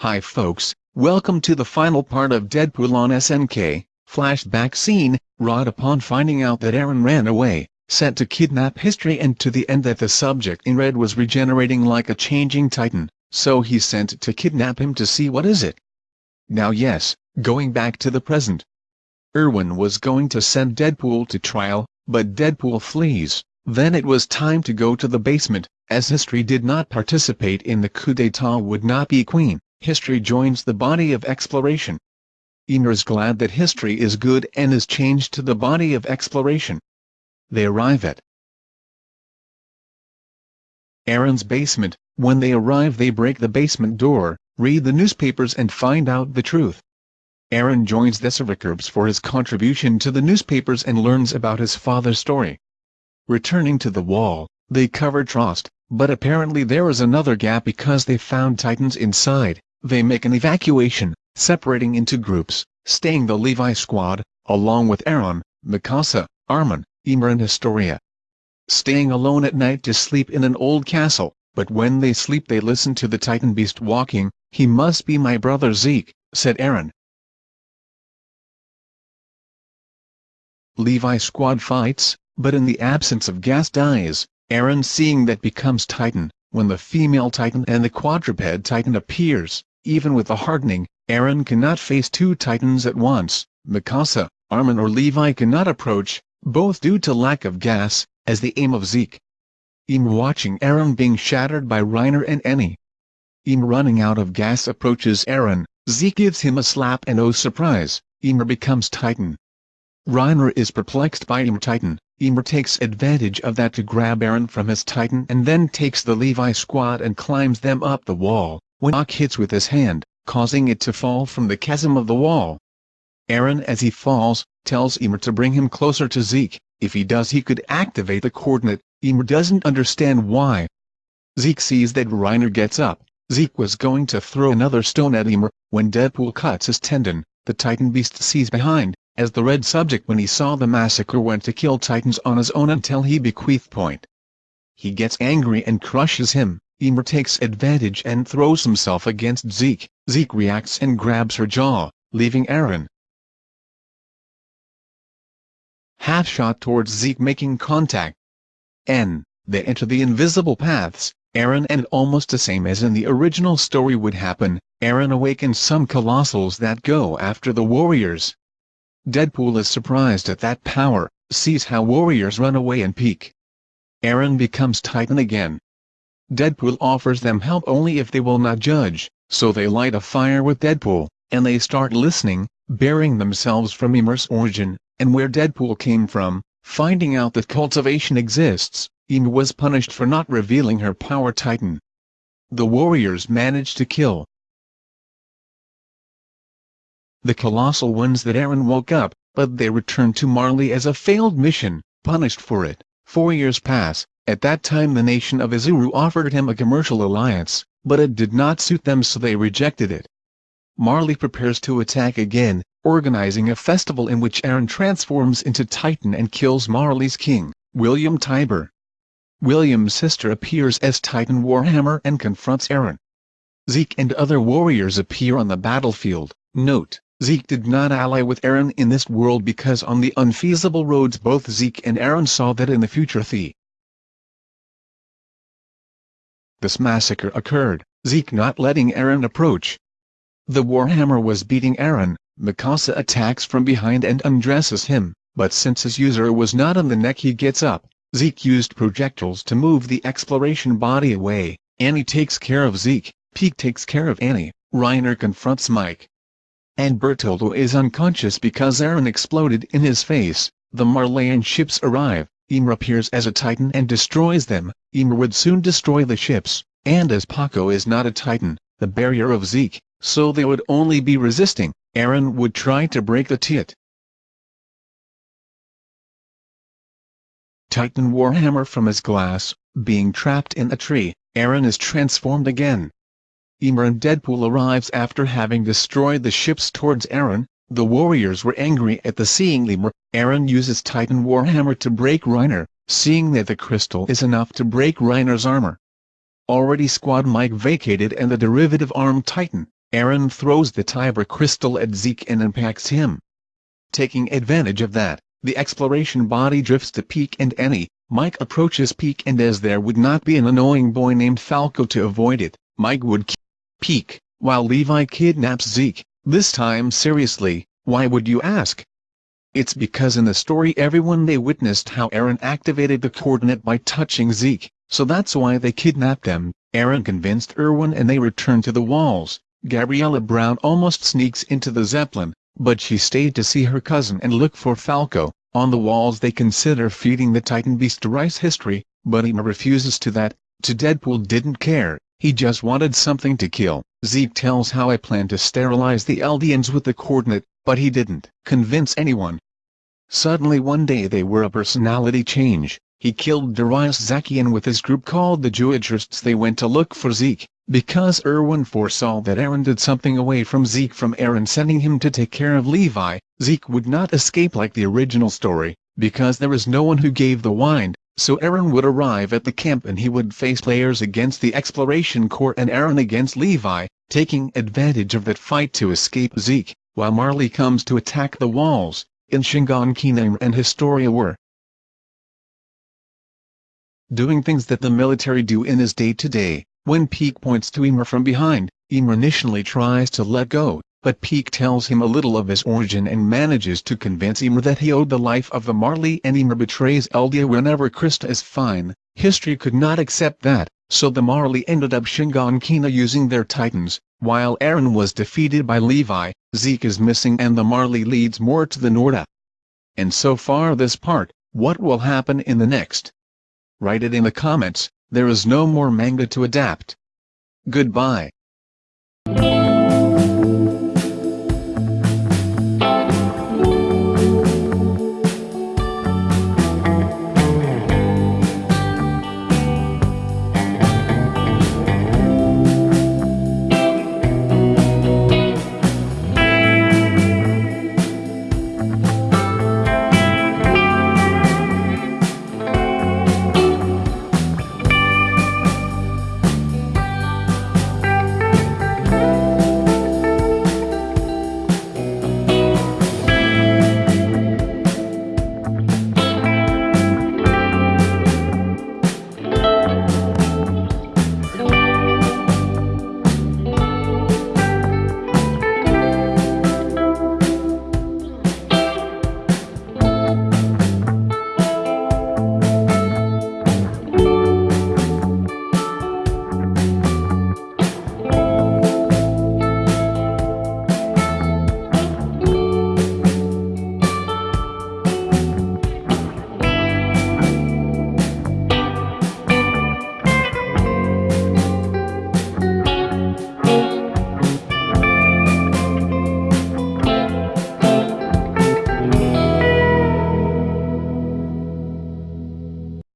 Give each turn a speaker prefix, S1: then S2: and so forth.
S1: Hi folks, welcome to the final part of Deadpool on SNK. Flashback scene, Rod upon finding out that Eren ran away, set to kidnap Historia and to the end that the subject in red was regenerating like a changing titan, so he sent to kidnap him to see what is it. Now yes, going back to the present. Erwin was going to send Deadpool to trial, but Deadpool flees, then it was time to go to the basement, as Historia did not participate in the coup d'etat would not be queen Historia joins the body of exploration. Ymir is glad that Historia is good and is changed to the body of exploration. They arrive at Eren's basement. When they arrive they break the basement door, read the newspapers and find out the truth. Eren joins the Survivors for his contribution to the newspapers and learns about his father's story. Returning to the wall, they cover Trost, but apparently there is another gap because they found Titans inside. They make an evacuation, separating into groups, staying the Levi squad, along with Eren, Mikasa, Armin, Ymir and Historia. Staying alone at night to sleep in an old castle, but when they sleep they listen to the Titan beast walking, he must be my brother Zeke, said Eren. Levi squad fights, but in the absence of gas dies, Eren seeing that becomes Titan, when the female Titan and the quadruped Titan appears, even with the hardening, Eren cannot face two titans at once, Mikasa, Armin or Levi cannot approach, both due to lack of gas, as the aim of Zeke. Im watching Eren being shattered by Reiner and Annie. Im running out of gas approaches Eren, Zeke gives him a slap and oh surprise, Ymir becomes Titan. Reiner is perplexed by Ymir Titan, Ymir takes advantage of that to grab Eren from his Titan and then takes the Levi squad and climbs them up the wall when Ock hits with his hand, causing it to fall from the chasm of the wall. Eren as he falls, tells Ymir to bring him closer to Zeke, if he does he could activate the coordinate, Ymir doesn't understand why. Zeke sees that Reiner gets up, Zeke was going to throw another stone at Ymir, when Deadpool cuts his tendon, the Titan Beast sees behind, as the red subject when he saw the massacre went to kill Titans on his own until he bequeathed point. He gets angry and crushes him, Ymir takes advantage and throws himself against Zeke. Zeke reacts and grabs her jaw, leaving Eren. Half shot towards Zeke making contact. N. They enter the invisible paths. Eren and almost the same as in the original story would happen, Eren awakens some colossals that go after the warriors. Deadpool is surprised at that power, sees how warriors run away and peek. Eren becomes Titan again, Deadpool offers them help only if they will not judge, so they light a fire with Deadpool, and they start listening, bearing themselves from Ymir's origin, and where Deadpool came from, finding out that cultivation exists, Ymir was punished for not revealing her power titan. The warriors managed to kill the colossal ones that Eren woke up, but they returned to Marley as a failed mission, punished for it. Four years pass, at that time the nation of Izuru offered him a commercial alliance, but it did not suit them so they rejected it. Marley prepares to attack again, organizing a festival in which Eren transforms into Titan and kills Marley's king, William Tybur. William's sister appears as Titan Warhammer and confronts Eren. Zeke and other warriors appear on the battlefield. Note, Zeke did not ally with Eren in this world because on the unfeasible roads both Zeke and Eren saw that in the future the this massacre occurred, Zeke not letting Eren approach. The Warhammer was beating Eren, Mikasa attacks from behind and undresses him, but since his user was not on the neck he gets up, Zeke used projectiles to move the exploration body away, Annie takes care of Zeke, Pieck takes care of Annie, Reiner confronts Mike. And Bertoldo is unconscious because Eren exploded in his face, the Marleyan ships arrive, Ymir appears as a titan and destroys them, Ymir would soon destroy the ships, and as Paco is not a titan, the barrier of Zeke, so they would only be resisting, Eren would try to break the tit. Titan Warhammer from his glass, being trapped in a tree, Eren is transformed again. Ymir and Deadpool arrives after having destroyed the ships towards Eren, the warriors were angry at the seeing lemur. Eren uses Titan Warhammer to break Reiner, seeing that the crystal is enough to break Reiner's armor. Already Squad Mike vacated and the derivative arm Titan, Eren throws the Kyber crystal at Zeke and impacts him. Taking advantage of that, the exploration body drifts to Pieck and Annie, Mike approaches Pieck and as there would not be an annoying boy named Falco to avoid it, Mike would Pieck, while Levi kidnaps Zeke, this time seriously, why would you ask? It's because in the story everyone they witnessed how Eren activated the coordinate by touching Zeke, so that's why they kidnapped them. Eren convinced Erwin and they returned to the walls. Gabriella Brown almost sneaks into the Zeppelin, but she stayed to see her cousin and look for Falco. On the walls they consider feeding the Titan beast rice history, but Emma refuses to that. To Deadpool didn't care, he just wanted something to kill. Zeke tells how I plan to sterilize the Eldians with the coordinate, but he didn't convince anyone. Suddenly one day they were a personality change, he killed Darius Zakian with his group called the Jewiterists they went to look for Zeke, because Erwin foresaw that Eren did something away from Zeke from Eren sending him to take care of Levi, Zeke would not escape like the original story, because there is no one who gave the wind, so Eren would arrive at the camp and he would face players against the Exploration Corps and Eren against Levi, taking advantage of that fight to escape Zeke while Marley comes to attack the walls, in Shingon Shiganshina and Historia were doing things that the military do in his day-to-day. When Pieck points to Ymir from behind, Ymir initially tries to let go, but Pieck tells him a little of his origin and manages to convince Ymir that he owed the life of the Marley and Ymir betrays Eldia whenever Krista is fine. Historia could not accept that, so the Marley ended up Shiganshina using their titans, while Eren was defeated by Levi, Zeke is missing and the Marley leads more to the Norda. And so far this part, what will happen in the next? Write it in the comments, there is no more manga to adapt. Goodbye.